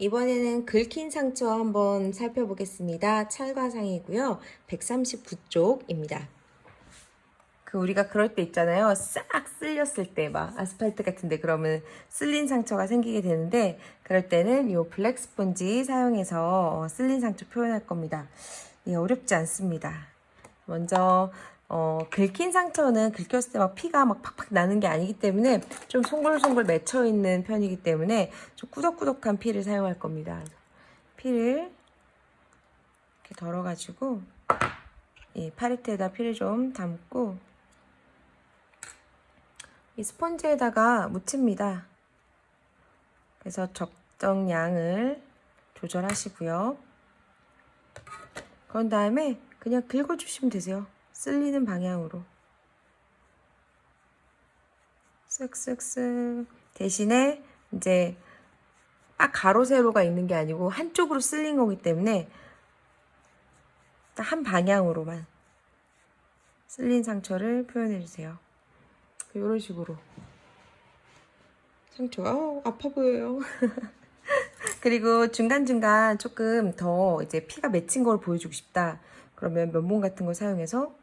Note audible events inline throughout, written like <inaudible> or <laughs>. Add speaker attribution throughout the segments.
Speaker 1: 이번에는 긁힌 상처 한번 살펴보겠습니다. 찰과상이고요. 139쪽입니다. 그 우리가 그럴 때 있잖아요. 싹 쓸렸을 때 막 아스팔트 같은데 그러면 쓸린 상처가 생기게 되는데 그럴 때는 이 블랙 스펀지 사용해서 어, 쓸린 상처 표현할 겁니다. 예, 어렵지 않습니다. 먼저 어, 긁힌 상처는 긁혔을 때 막 피가 막 팍팍 나는 게 아니기 때문에 좀 송골송골 맺혀 있는 편이기 때문에 좀 꾸덕꾸덕한 피를 사용할 겁니다. 피를 이렇게 덜어가지고 이 파리트에다 피를 좀 담고 이 스펀지에다가 묻힙니다. 그래서 적정량을 조절하시고요. 그런 다음에 그냥 긁어주시면 되세요. 쓸리는 방향으로 쓱쓱쓱 대신에 이제 딱 가로 세로가 있는 게 아니고 한쪽으로 쓸린 거기 때문에 딱 한 방향으로만 쓸린 상처를 표현해 주세요. 이런 식으로 상처가 어, 아파 보여요. <laughs> 그리고 중간중간 조금 더 이제 피가 맺힌 걸 보여주고 싶다. 그러면 면봉 같은 거 사용해서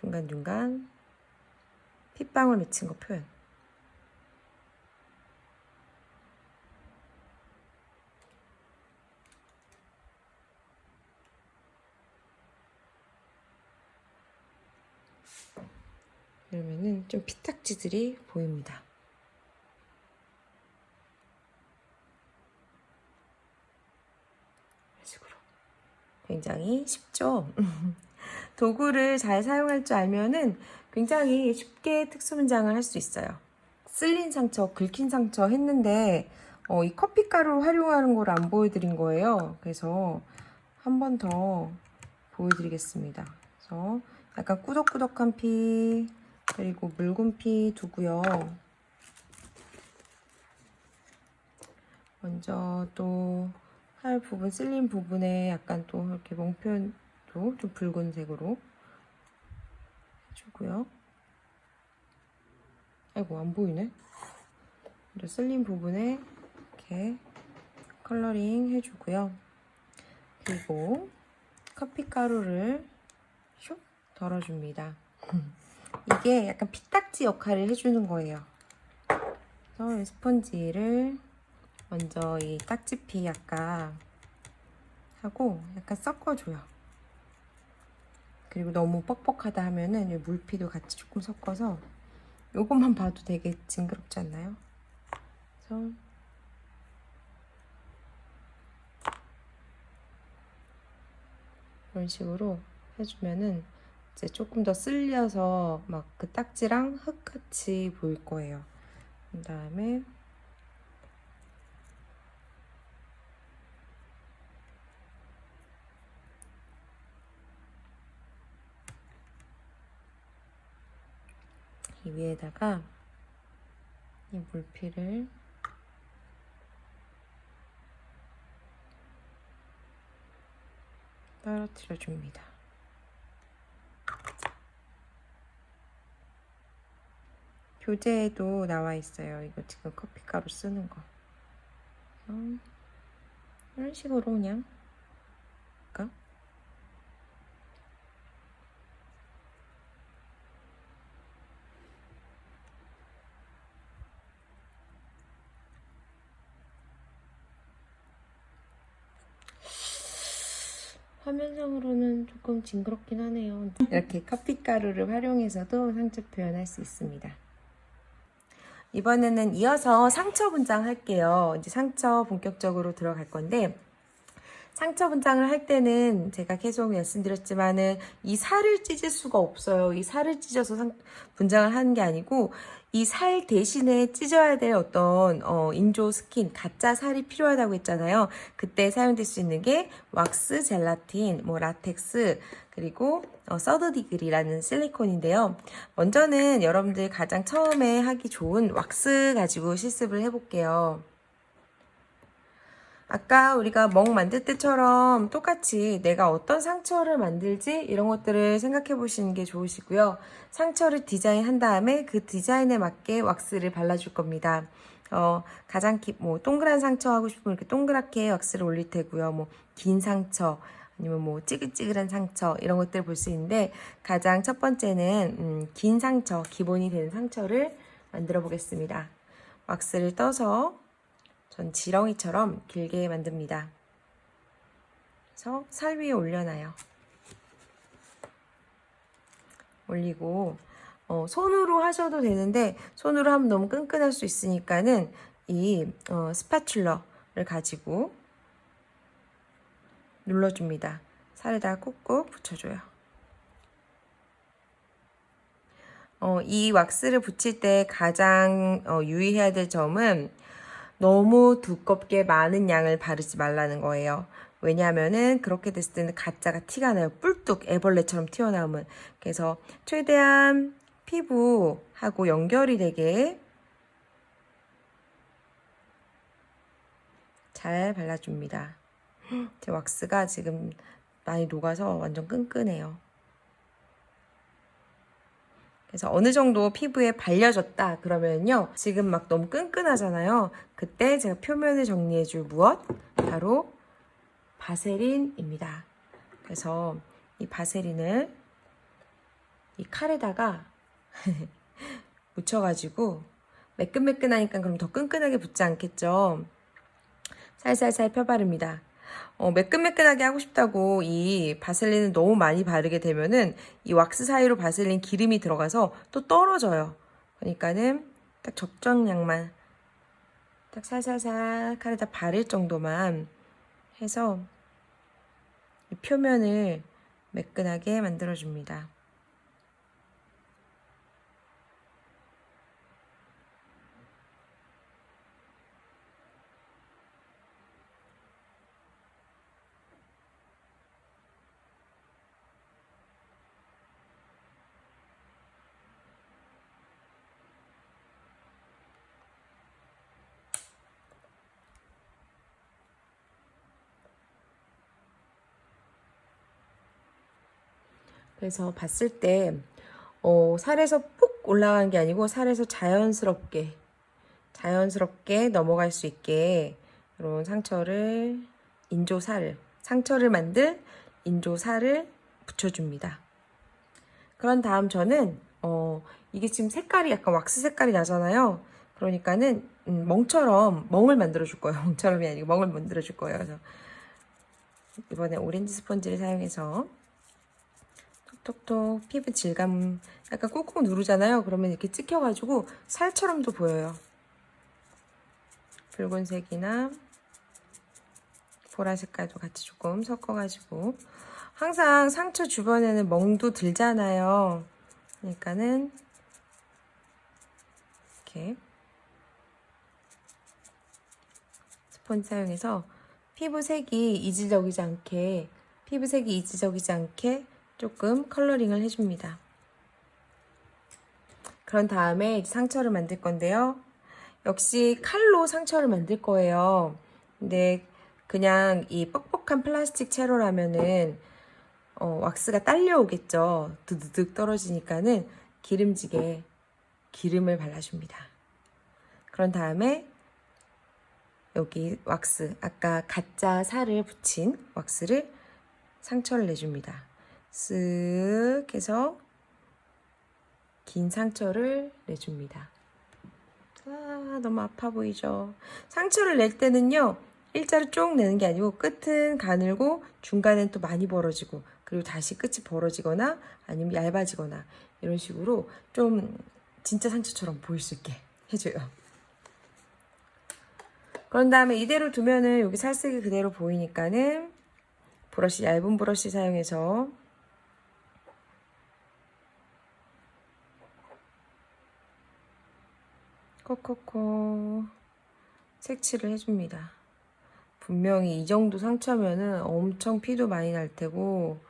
Speaker 1: 중간중간 핏방울 맺힌 거 표현. 그러면은 좀 피딱지들이 보입니다. 이런 식으로. 굉장히 쉽죠? <laughs> 도구를 잘 사용할 줄 알면은 굉장히 쉽게 특수 문장을 할 수 있어요. 쓸린 상처, 긁힌 상처 했는데 어, 이 커피가루 활용하는 걸 안 보여드린 거예요. 그래서 한 번 더 보여드리겠습니다. 그래서 약간 꾸덕꾸덕한 피 그리고 묽은 피 두고요. 먼저 또 할 부분, 쓸린 부분에 약간 또 이렇게 멍 표현 좀 붉은색으로 해주고요. 아이고 안 보이네. 쓸린 부분에 이렇게 컬러링 해주고요. 그리고 커피 가루를 슉 덜어줍니다. <laughs> 이게 약간 피딱지 역할을 해주는 거예요. 그래서 스펀지를 먼저 이 딱지피 약간 하고 약간 섞어줘요. 그리고 너무 뻑뻑하다 하면은 물피도 같이 조금 섞어서 이것만 봐도 되게 징그럽지 않나요? 그래서 이런 식으로 해주면은 이제 조금 더 쓸려서 막 그 딱지랑 흙같이 보일 거예요. 그 다음에 이 위에다가 이 물피를 떨어뜨려 줍니다. 교재에도 나와 있어요. 이거 지금 커피가루 쓰는 거. 이런 식으로 그냥 화면상으로는 조금 징그럽긴 하네요. 이렇게 커피가루를 활용해서도 상처 표현할 수 있습니다. 이번에는 이어서 상처 분장 할게요. 이제 상처 본격적으로 들어갈 건데 상처 분장을 할 때는 제가 계속 말씀드렸지만은 이 살을 찢을 수가 없어요. 이 살을 찢어서 상, 분장을 하는 게 아니고 이 살 대신에 찢어야 될 어떤 어, 인조 스킨, 가짜 살이 필요하다고 했잖아요. 그때 사용될 수 있는 게 왁스, 젤라틴, 뭐 라텍스, 그리고 어, Third Degree라는 실리콘인데요. 먼저는 여러분들 가장 처음에 하기 좋은 왁스 가지고 실습을 해볼게요. 아까 우리가 멍 만들 때처럼 똑같이 내가 어떤 상처를 만들지 이런 것들을 생각해 보시는 게 좋으시고요. 상처를 디자인한 다음에 그 디자인에 맞게 왁스를 발라줄 겁니다. 어, 가장 기, 뭐 동그란 상처 하고 싶으면 이렇게 동그랗게 왁스를 올릴 테고요. 뭐 긴 상처 아니면 뭐 찌글찌글한 상처 이런 것들 볼 수 있는데 가장 첫 번째는 음, 긴 상처 기본이 되는 상처를 만들어 보겠습니다. 왁스를 떠서 전 지렁이처럼 길게 만듭니다. 그래서 살 위에 올려놔요. 올리고 어, 손으로 하셔도 되는데 손으로 하면 너무 끈끈할 수 있으니까는 이 어, 스파츌러를 가지고 눌러줍니다. 살에다 꾹꾹 붙여줘요. 어, 이 왁스를 붙일 때 가장 어, 유의해야 될 점은 너무 두껍게 많은 양을 바르지 말라는 거예요. 왜냐하면은 그렇게 됐을 때는 가짜가 티가 나요. 뿔뚝 애벌레처럼 튀어나오면. 그래서 최대한 피부하고 연결이 되게 잘 발라줍니다. 제 왁스가 지금 많이 녹아서 완전 끈끈해요. 그래서 어느 정도 피부에 발려졌다 그러면요. 지금 막 너무 끈끈하잖아요. 그때 제가 표면을 정리해 줄 무엇? 바로 바세린입니다. 그래서 이 바세린을 이 칼에다가 <laughs> 묻혀가지고 매끈매끈하니까 그럼 더 끈끈하게 붙지 않겠죠? 살살살 펴바릅니다 어, 매끈매끈하게 하고 싶다고 이 바셀린을 너무 많이 바르게 되면은 이 왁스 사이로 바셀린 기름이 들어가서 또 떨어져요. 그러니까는 딱 적정량만 딱 살살살 칼에다 바를 정도만 해서 이 표면을 매끈하게 만들어줍니다. 그래서 봤을 때 어, 살에서 푹 올라가는 게 아니고 살에서 자연스럽게 자연스럽게 넘어갈 수 있게 이런 상처를 인조살을 상처를 만들 인조살을 붙여줍니다. 그런 다음 저는 어, 이게 지금 색깔이 약간 왁스 색깔이 나잖아요. 그러니까는 음, 멍처럼 멍을 만들어 줄 거예요. <laughs> 멍처럼이 아니고 멍을 만들어 줄 거예요. 그래서 이번에 오렌지 스펀지를 사용해서 톡톡 피부 질감 약간 꾹꾹 누르잖아요. 그러면 이렇게 찍혀가지고 살처럼도 보여요. 붉은색이나 보라 색깔도 같이 조금 섞어가지고 항상 상처 주변에는 멍도 들잖아요. 그러니까는 이렇게 스펀지 사용해서 피부색이 이질적이지 않게 피부색이 이질적이지 않게 조금 컬러링을 해줍니다. 그런 다음에 상처를 만들 건데요. 역시 칼로 상처를 만들 거예요. 근데 그냥 이 뻑뻑한 플라스틱 채로라면은 어, 왁스가 딸려오겠죠. 드드득 떨어지니까는 기름지게 기름을 발라줍니다. 그런 다음에 여기 왁스, 아까 가짜 살을 붙인 왁스를 상처를 내줍니다. 쓱 해서 긴 상처를 내줍니다. 아, 너무 아파 보이죠? 상처를 낼 때는요, 일자로 쭉 내는 게 아니고 끝은 가늘고 중간엔 또 많이 벌어지고 그리고 다시 끝이 벌어지거나 아니면 얇아지거나 이런 식으로 좀 진짜 상처처럼 보일 수 있게 해줘요. 그런 다음에 이대로 두면은 여기 살색이 그대로 보이니까는 브러쉬, 얇은 브러쉬 사용해서 콕콕콕 색칠을 해줍니다. 분명히 이 정도 상처면은 엄청 피도 많이 날 테고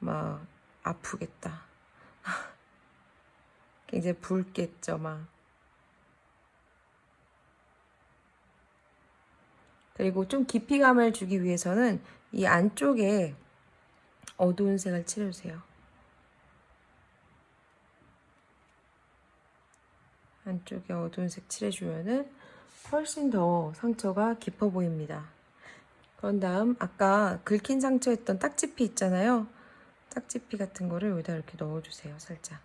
Speaker 1: 막 아프겠다. <laughs> 굉장히 붉겠죠 막. 그리고 좀 깊이감을 주기 위해서는 이 안쪽에 어두운 색을 칠해주세요. 안쪽에 어두운 색 칠해주면은 훨씬 더 상처가 깊어 보입니다. 그런 다음 아까 긁힌 상처 했던 딱지피 있잖아요. 딱지피 같은 거를 여기다 이렇게 넣어주세요. 살짝.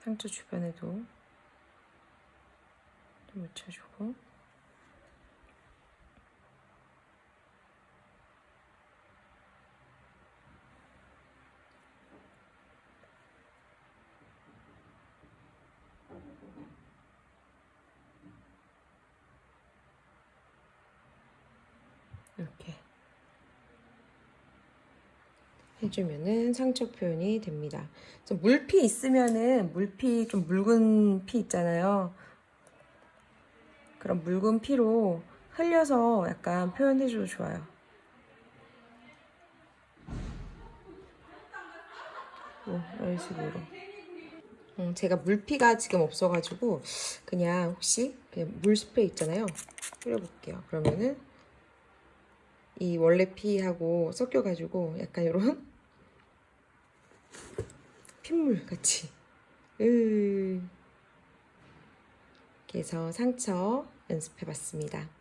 Speaker 1: 상처 주변에도 좀 묻혀주고 이렇게 해주면은 상처 표현이 됩니다. 물피 있으면은 물피 좀 묽은 피 있잖아요. 그런 묽은 피로 흘려서 약간 표현해줘도 좋아요. 뭐, 이런 식으로. 음, 제가 물피가 지금 없어가지고 그냥 혹시 그냥 물 스프레이 있잖아요. 뿌려볼게요. 그러면은 이 원래 피하고 섞여가지고 약간 이런 핏물 같이 으 해서 상처 연습해봤습니다.